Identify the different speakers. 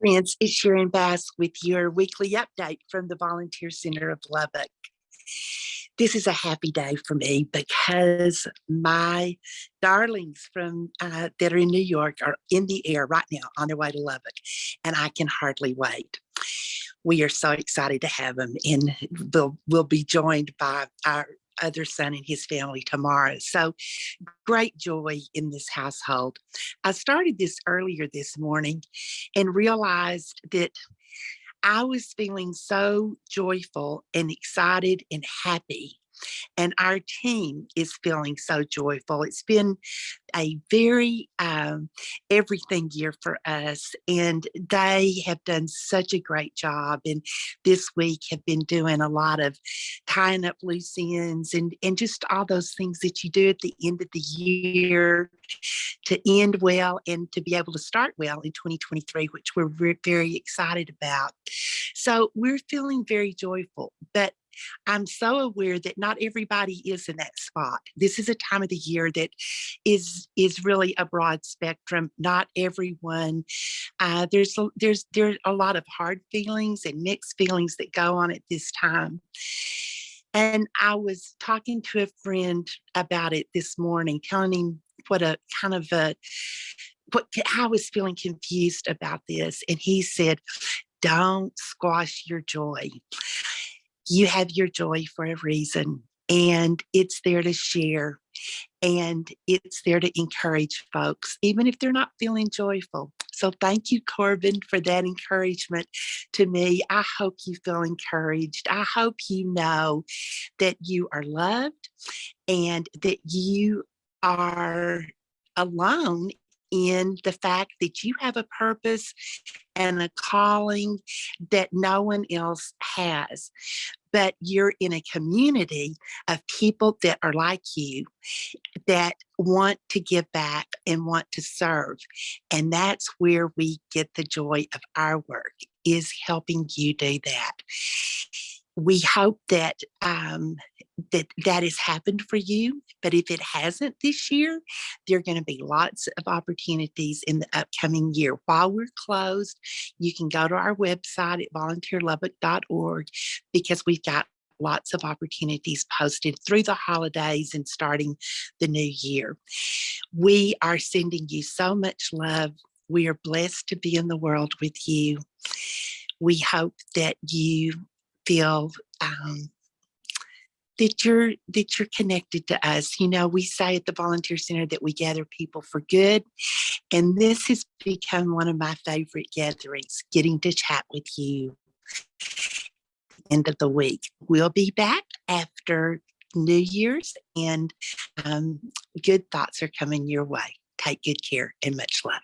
Speaker 1: Friends, it's Sharon Bass with your weekly update from the Volunteer Center of Lubbock. This is a happy day for me because my darlings from uh, that are in New York are in the air right now on their way to Lubbock, and I can hardly wait. We are so excited to have them, and we'll, we'll be joined by our other son and his family tomorrow. So great joy in this household. I started this earlier this morning and realized that I was feeling so joyful and excited and happy and our team is feeling so joyful. It's been a very um, everything year for us, and they have done such a great job. And this week have been doing a lot of tying up loose ends and and just all those things that you do at the end of the year to end well and to be able to start well in 2023, which we're very excited about. So we're feeling very joyful, but I'm so aware that not everybody is in that spot. This is a time of the year that is is really a broad spectrum. Not everyone. Uh, there's there's there's a lot of hard feelings and mixed feelings that go on at this time. And I was talking to a friend about it this morning, telling him what a kind of a what I was feeling confused about this. And he said, don't squash your joy you have your joy for a reason and it's there to share and it's there to encourage folks, even if they're not feeling joyful. So thank you, Corbin, for that encouragement to me. I hope you feel encouraged. I hope you know that you are loved and that you are alone in the fact that you have a purpose and a calling that no one else has. But you're in a community of people that are like you that want to give back and want to serve. And that's where we get the joy of our work is helping you do that we hope that um, that that has happened for you. But if it hasn't this year, there are going to be lots of opportunities in the upcoming year. While we're closed, you can go to our website at volunteerlubbock.org because we've got lots of opportunities posted through the holidays and starting the new year. We are sending you so much love. We are blessed to be in the world with you. We hope that you feel um, that you're that you're connected to us. You know, we say at the volunteer center that we gather people for good, and this has become one of my favorite gatherings. Getting to chat with you. End of the week, we'll be back after New Year's, and um, good thoughts are coming your way. Take good care and much love.